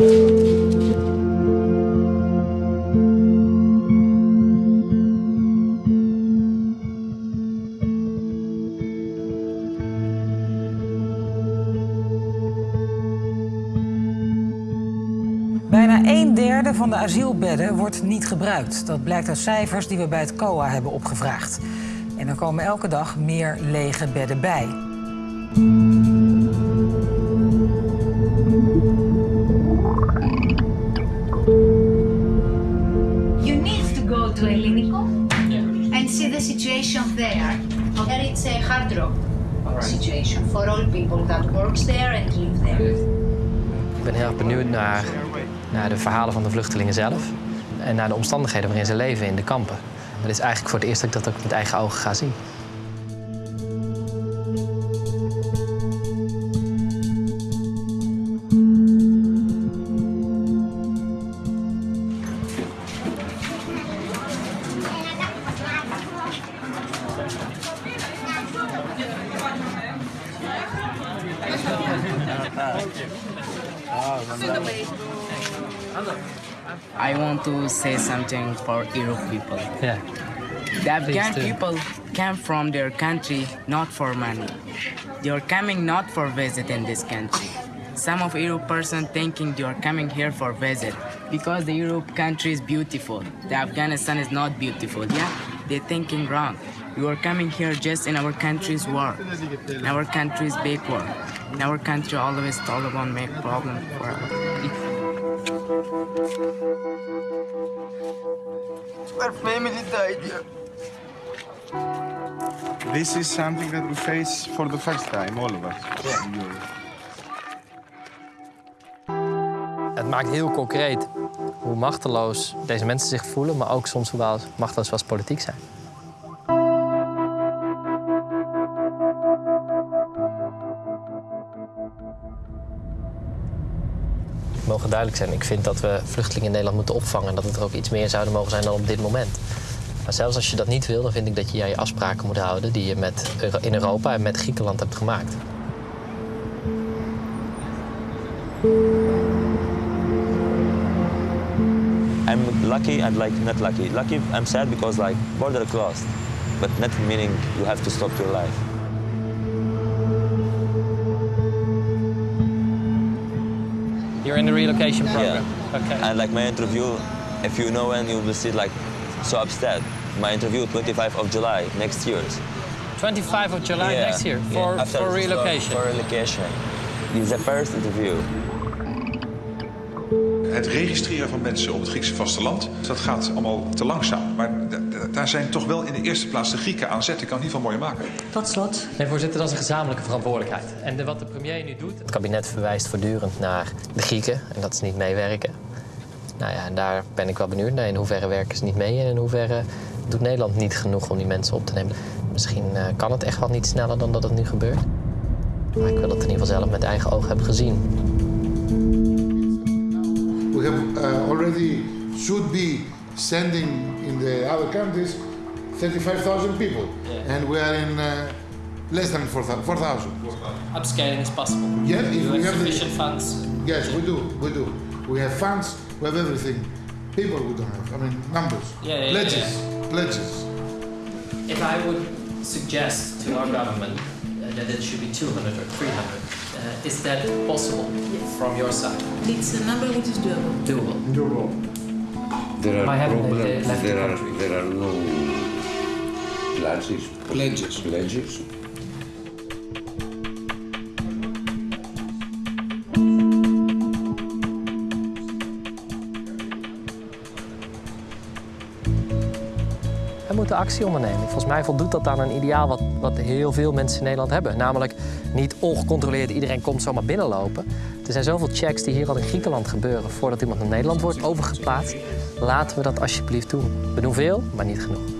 Bijna een derde van de asielbedden wordt niet gebruikt. Dat blijkt uit cijfers die we bij het COA hebben opgevraagd. En er komen elke dag meer lege bedden bij. To Elinico and see the situation there. There it's a hard rock situation for all people that works there and live there. Ik ben heel erg benieuwd naar, naar de verhalen van de vluchtelingen zelf. En naar de omstandigheden waarin ze leven in de kampen. Het is eigenlijk voor het eerst dat ik dat ook met eigen ogen ga zien. I want to say something for Europe people. Ja. The Afghan people came from their country not for money. They are coming not for visit in this country. Some of Europe person thinking they are coming here for visit because the Europe country is beautiful. The Afghanistan is not beautiful. Yeah, they're thinking wrong. You are coming here just in our country's war. In our country's big war. In our country always Taliban make problem for us. Our family died here. This is something that we face for the first time, all of us. Het maakt heel concreet hoe machteloos deze mensen zich voelen, maar ook soms hoe machteloos we als politiek zijn. Mogen duidelijk zijn. Ik vind dat we vluchtelingen in Nederland moeten opvangen. En dat het er ook iets meer zouden mogen zijn dan op dit moment. Maar zelfs als je dat niet wil, dan vind ik dat je aan je afspraken moet houden die je met, in Europa en met Griekenland hebt gemaakt. I'm lucky and like not lucky. Lucky, I'm sad because like border closed, but not meaning you have to stop your life. You're in the relocation program. Okay. And like my interview, if you know when you will see like so upset. My interview 25 of July next year. 25 of July Yeah, next year for, After- for uh, relocation. For relocation. Is the first interview. Het registreren van mensen op het Griekse vasteland, dat gaat allemaal te langzaam. Maar daar zijn toch wel in de eerste plaats de Grieken aan zet. Ik kan het niet van mooi maken. Tot slot, Nee, voorzitter, dat is een gezamenlijke verantwoordelijkheid. En de- wat de premier nu doet... Het kabinet verwijst voortdurend naar de Grieken en dat ze niet meewerken. Nou ja, en daar ben ik wel benieuwd naar. In hoeverre werken ze niet mee en in hoeverre doet Nederland niet genoeg om die mensen op te nemen. Misschien eh, kan het echt wel niet sneller dan dat het nu gebeurt. Maar ik wil het in ieder geval zelf met eigen ogen hebben gezien. We have uh, already should be sending in the other countries 35,000 people, and we are in uh, less than 4,000. 4,000. Upscaling is possible. Yeah, if we have the, funds. yes, we do, we do. We have funds, we have everything. People we don't have. I mean, numbers, Yeah, yeah, pledges, pledges. If I would suggest to our government that it should be 200 or 300, uh, is that possible from your side? it's a number which is doable. Doable. There are problems. left the There are country? there are no pledges. Pledges. Pledges. Actie ondernemen. Volgens mij voldoet dat aan een ideaal wat, wat heel veel mensen in Nederland hebben. Namelijk niet ongecontroleerd iedereen komt zomaar binnenlopen. Er zijn zoveel checks die hier al in Griekenland gebeuren voordat iemand naar Nederland wordt overgeplaatst. Laten we dat alsjeblieft doen. We doen veel, maar niet genoeg.